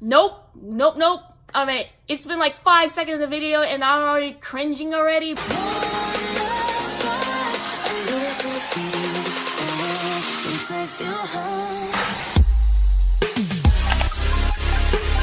Nope, nope, nope. I mean, it's been like five seconds of the video and I'm already cringing already.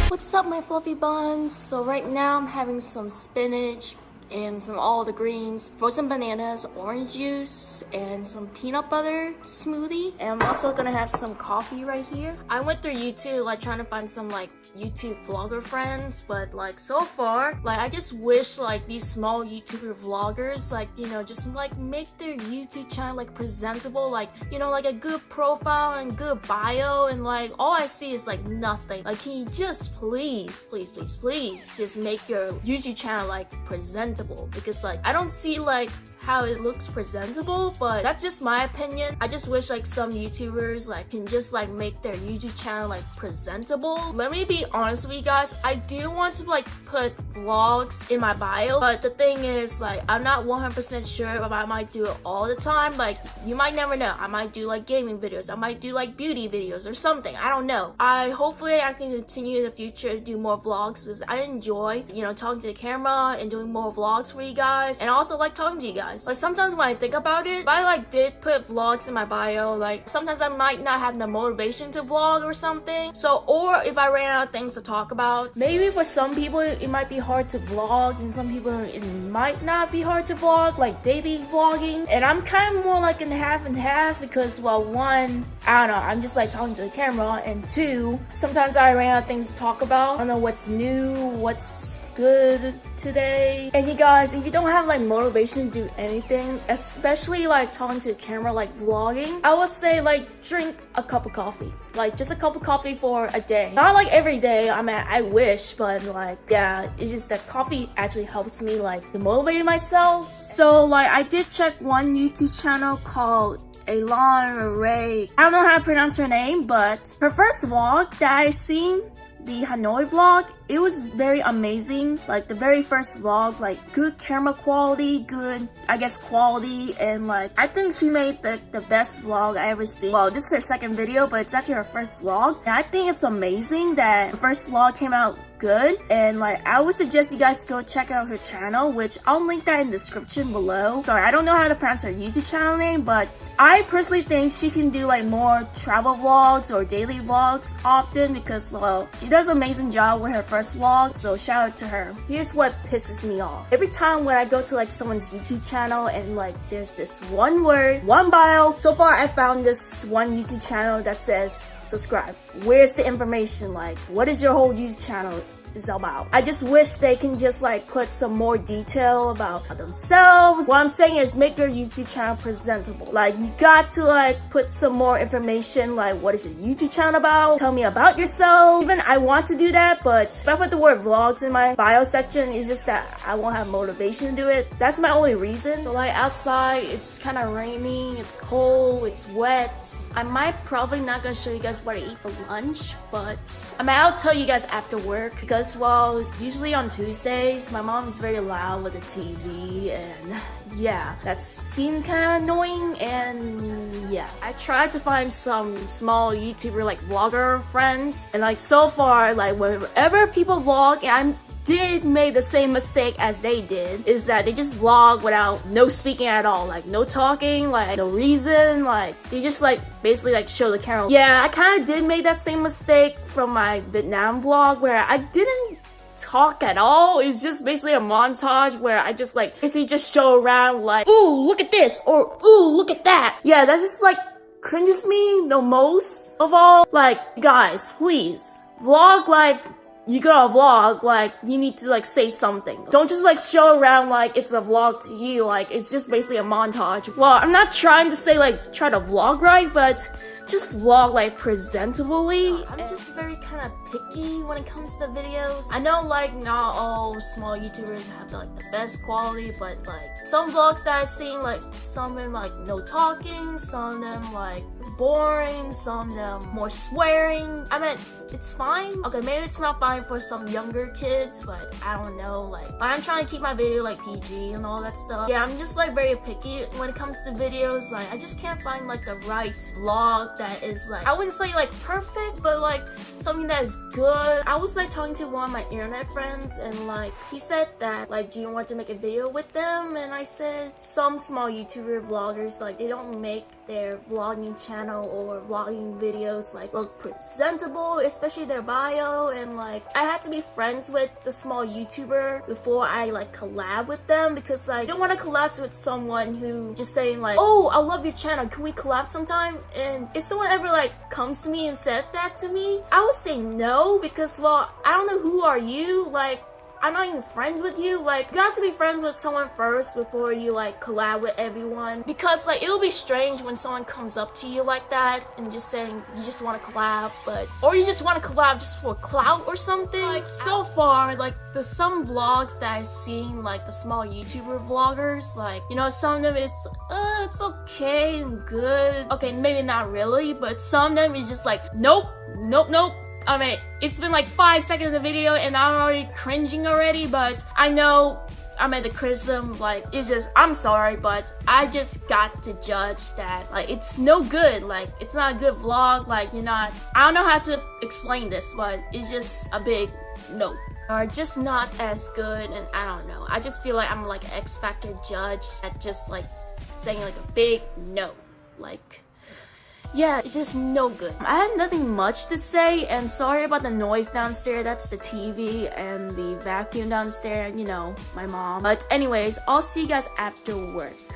What's up my fluffy buns? So right now I'm having some spinach and some all the greens, frozen bananas, orange juice, and some peanut butter smoothie. And I'm also gonna have some coffee right here. I went through YouTube like trying to find some like YouTube vlogger friends, but like so far, like I just wish like these small YouTuber vloggers like, you know, just like make their YouTube channel like presentable, like, you know, like a good profile and good bio and like all I see is like nothing. Like can you just please, please, please, please just make your YouTube channel like presentable presentable. Because like I don't see like how it looks presentable but that's just my opinion. I just wish like some youtubers like can just like make their youtube channel like presentable. Let me be honest with you guys. I do want to like put vlogs in my bio but the thing is like i'm not 100 percent sure if i might do it all the time. Like you might never know. I might do like gaming videos. I might do like beauty videos or something. I don't know. I hopefully i can continue in the future to do more vlogs because i enjoy you know talking to the camera and doing more vlogs for you guys and I also like talking to you guys. Like sometimes when I think about it, if I like did put vlogs in my bio, like sometimes I might not have the motivation to vlog or something. So, or if I ran out of things to talk about, maybe for some people it might be hard to vlog and some people it might not be hard to vlog, like daily vlogging. And I'm kind of more like in half and half because well, one, I don't know, I'm just like talking to the camera and two, sometimes I ran out of things to talk about. I don't know what's new, what's good today. And you guys, if you don't have like motivation to do anything, especially like talking to the camera, like vlogging, I would say like drink a cup of coffee. Like just a cup of coffee for a day. Not like every day, I mean, I wish, but like, yeah, it's just that coffee actually helps me like to motivate myself. So like, I did check one YouTube channel called Elon Ray. I don't know how to pronounce her name, but her first vlog that I seen the Hanoi vlog, it was very amazing. Like the very first vlog, like good camera quality, good, I guess, quality. And like, I think she made the, the best vlog I ever seen. Well, this is her second video, but it's actually her first vlog. And I think it's amazing that the first vlog came out good and like I would suggest you guys go check out her channel which I'll link that in the description below. Sorry, I don't know how to pronounce her YouTube channel name but I personally think she can do like more travel vlogs or daily vlogs often because well she does an amazing job with her first vlog so shout out to her. Here's what pisses me off. Every time when I go to like someone's YouTube channel and like there's this one word, one bio. So far I found this one YouTube channel that says subscribe. Where's the information? Like, what is your whole YouTube channel? About. I just wish they can just like put some more detail about themselves. What I'm saying is make your YouTube channel presentable. Like you got to like put some more information like what is your YouTube channel about? Tell me about yourself. Even I want to do that, but if I put the word vlogs in my bio section, it's just that I won't have motivation to do it. That's my only reason. So like outside, it's kind of rainy, it's cold, it's wet. I might probably not gonna show you guys what I eat for lunch, but I mean, I'll tell you guys after work because because well usually on Tuesdays my mom's very loud with the TV and yeah that seemed kind of annoying and yeah. I tried to find some small YouTuber like vlogger friends and like so far like whenever people vlog and I'm did make the same mistake as they did is that they just vlog without no speaking at all like no talking like no reason like they just like basically like show the camera. Yeah i kind of did make that same mistake from my vietnam vlog where i didn't talk at all. It's just basically a montage where i just like basically just show around like ooh look at this or ooh look at that. Yeah that's just like cringes me the most of all. Like guys please vlog like you got a vlog, like, you need to, like, say something. Don't just, like, show around like it's a vlog to you, like, it's just basically a montage. Well, I'm not trying to say, like, try to vlog right, but just vlog like presentably. I'm just very kind of picky when it comes to videos. I know like not all small YouTubers have like the best quality, but like some vlogs that I've seen, like some of them like no talking, some of them like boring, some of them more swearing. I mean, it's fine. Okay, maybe it's not fine for some younger kids, but I don't know. Like, but I'm trying to keep my video like PG and all that stuff. Yeah, I'm just like very picky when it comes to videos. Like, I just can't find like the right vlog that is like, I wouldn't say like perfect, but like something that is good. I was like talking to one of my internet friends and like he said that like do you want to make a video with them? And I said some small YouTuber vloggers like they don't make their vlogging channel or vlogging videos like look presentable, especially their bio and like I had to be friends with the small YouTuber before I like collab with them because like I don't want to collab with someone who just saying like oh I love your channel can we collab sometime and if someone ever like comes to me and said that to me I would say no because well I don't know who are you like I'm not even friends with you. Like, you have to be friends with someone first before you like collab with everyone. Because like, it'll be strange when someone comes up to you like that and just saying you just want to collab, but, or you just want to collab just for clout or something. Like, so far, like, there's some vlogs that I've seen, like the small YouTuber vloggers, like, you know, some of them it's, uh, it's okay and good. Okay, maybe not really, but some of them is just like, nope, nope, nope, I mean, it's been like five seconds of the video and I'm already cringing already, but I know I mean the criticism like it's just I'm sorry but I just got to judge that like it's no good like it's not a good vlog like you're not I don't know how to explain this but it's just a big no or just not as good and I don't know. I just feel like I'm like an X Factor judge at just like saying like a big no like yeah, it's just no good. I have nothing much to say and sorry about the noise downstairs. That's the TV and the vacuum downstairs, you know, my mom. But anyways, I'll see you guys after work.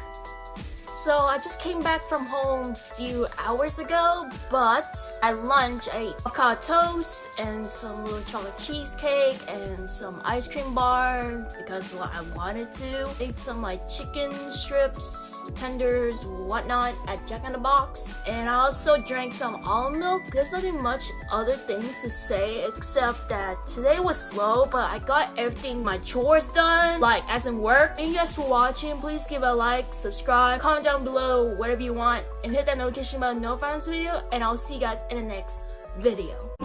So I just came back from home a few hours ago, but at lunch I ate avocado toast and some little chocolate cheesecake and some ice cream bar because what I wanted to. Ate some like chicken strips, tenders, whatnot at Jack in the Box. And I also drank some almond milk. There's nothing much other things to say except that today was slow, but I got everything, my chores done, like as in work. Thank you guys for watching. Please give a like, subscribe, comment down below whatever you want and hit that notification bell to notify this video and I'll see you guys in the next video.